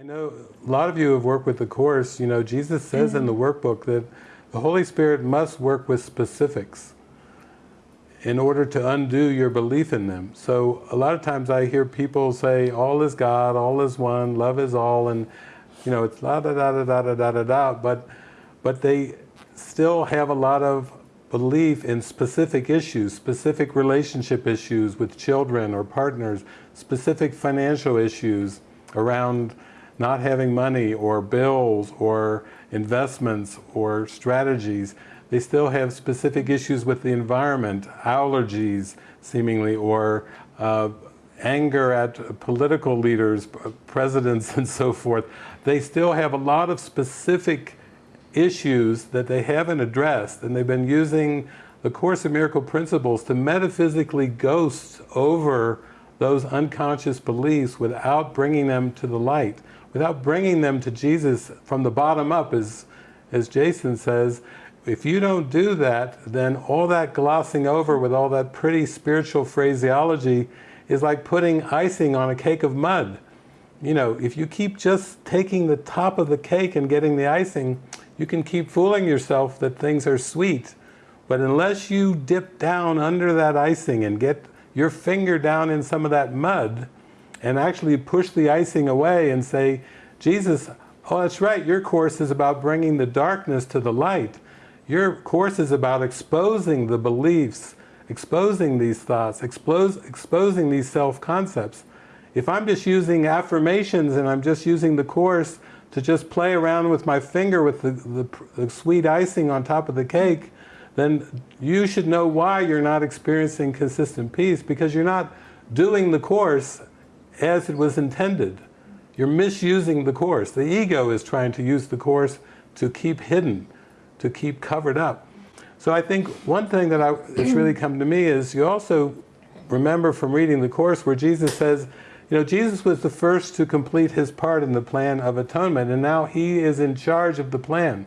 I know a lot of you have worked with the Course. You know, Jesus says in the mm-hmm. workbook that the Holy Spirit must work with specifics in order to undo your belief in them. So a lot of times I hear people say, all is God, all is one, love is all, and you know, it's la da da da da da da da da, but, but they still have a lot of belief in specific issues, specific relationship issues with children or partners, specific financial issues around not having money or bills or investments or strategies. They still have specific issues with the environment, allergies seemingly, or uh, anger at political leaders, presidents and so forth. They still have a lot of specific issues that they haven't addressed and they've been using the Course in Miracle Principles to metaphysically ghost over those unconscious beliefs without bringing them to the light, without bringing them to Jesus from the bottom up as, as Jason says, if you don't do that, then all that glossing over with all that pretty spiritual phraseology is like putting icing on a cake of mud. You know, if you keep just taking the top of the cake and getting the icing, you can keep fooling yourself that things are sweet, but unless you dip down under that icing and get your finger down in some of that mud and actually push the icing away and say, Jesus, oh that's right, your course is about bringing the darkness to the light. Your course is about exposing the beliefs, exposing these thoughts, expose, exposing these self-concepts. If I'm just using affirmations and I'm just using the Course to just play around with my finger with the, the, the, sweet icing on top of the cake, then you should know why you're not experiencing consistent peace because you're not doing the Course as it was intended. You're misusing the Course. The ego is trying to use the Course to keep hidden, to keep covered up. So I think one thing that I, really come to me is you also remember from reading the Course where Jesus says, you know, Jesus was the first to complete his part in the plan of atonement, and now he is in charge of the plan.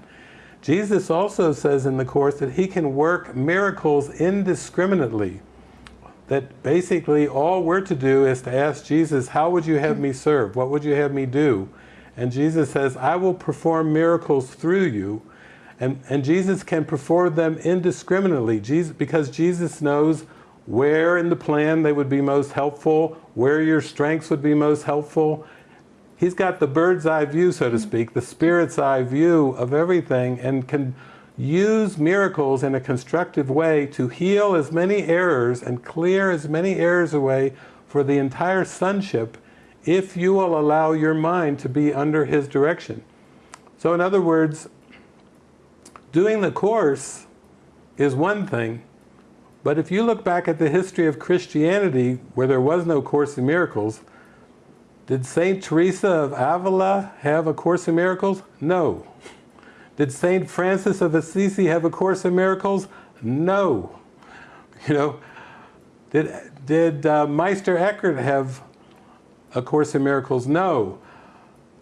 Jesus also says in the Course that he can work miracles indiscriminately. That basically all we're to do is to ask Jesus, how would you have me serve? What would you have me do? And Jesus says, I will perform miracles through you. And, and Jesus can perform them indiscriminately Jesus, because Jesus knows where in the plan they would be most helpful, where your strengths would be most helpful. He's got the bird's eye view, so to mm-hmm. speak, the spirit's eye view of everything and can use miracles in a constructive way to heal as many errors and clear as many errors away for the entire sonship if you will allow your mind to be under his direction. So in other words, doing the Course is one thing, but if you look back at the history of Christianity, where there was no Course in Miracles, did St. Teresa of Avila have a Course in Miracles? No. Did St. Francis of Assisi have a Course in Miracles? No. You know, did, did uh, Meister Eckhart have a Course in Miracles? No.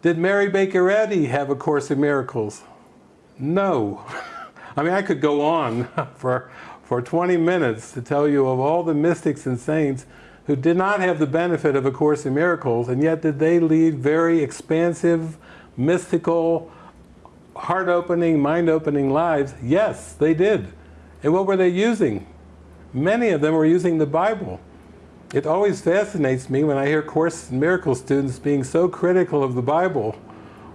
Did Mary Baker Eddy have a Course in Miracles? No. I mean, I could go on for for 20 minutes to tell you of all the mystics and saints who did not have the benefit of A Course in Miracles, and yet did they lead very expansive, mystical, heart-opening, mind-opening lives? Yes, they did. And what were they using? Many of them were using the Bible. It always fascinates me when I hear Course in Miracles students being so critical of the Bible,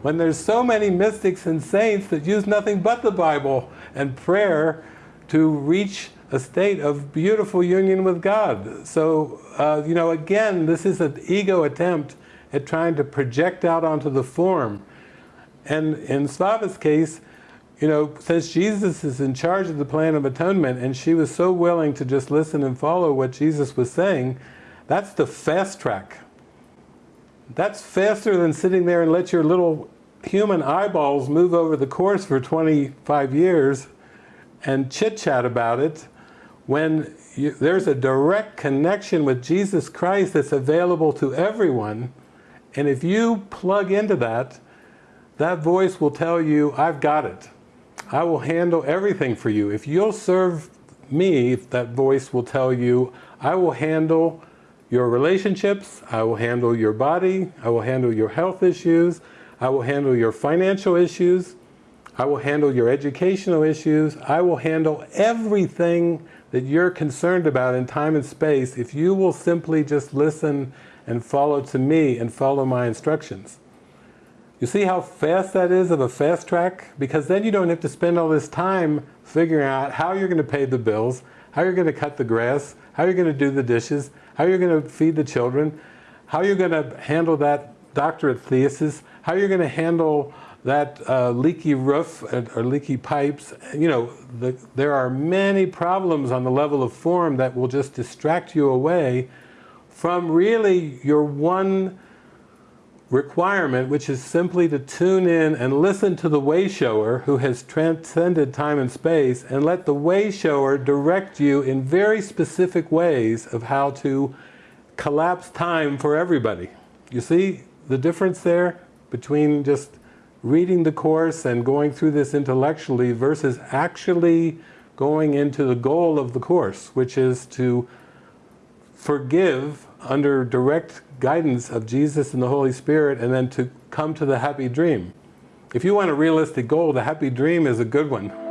when there's so many mystics and saints that use nothing but the Bible and prayer to reach a state of beautiful union with God. So, uh, you know, again, this is an ego attempt at trying to project out onto the form. And in Slava's case, you know, since Jesus is in charge of the plan of atonement and she was so willing to just listen and follow what Jesus was saying, that's the fast track. That's faster than sitting there and let your little human eyeballs move over the course for 25 years and chit-chat about it when you, there's a direct connection with Jesus Christ that's available to everyone and if you plug into that that voice will tell you I've got it. I will handle everything for you. If you'll serve me that voice will tell you I will handle your relationships, I will handle your body, I will handle your health issues, I will handle your financial issues, I will handle your educational issues, I will handle everything that you're concerned about in time and space if you will simply just listen and follow to me and follow my instructions. You see how fast that is of a fast track? Because then you don't have to spend all this time figuring out how you're going to pay the bills, how you're going to cut the grass, how you're going to do the dishes, how you're going to feed the children, how you're going to handle that doctorate thesis, how you're going to handle that uh, leaky roof or leaky pipes. You know, the, there are many problems on the level of form that will just distract you away from really your one requirement, which is simply to tune in and listen to the way shower who has transcended time and space and let the way shower direct you in very specific ways of how to collapse time for everybody. You see the difference there between just reading the Course and going through this intellectually versus actually going into the goal of the Course, which is to forgive under direct guidance of Jesus and the Holy Spirit and then to come to the happy dream. If you want a realistic goal, the happy dream is a good one.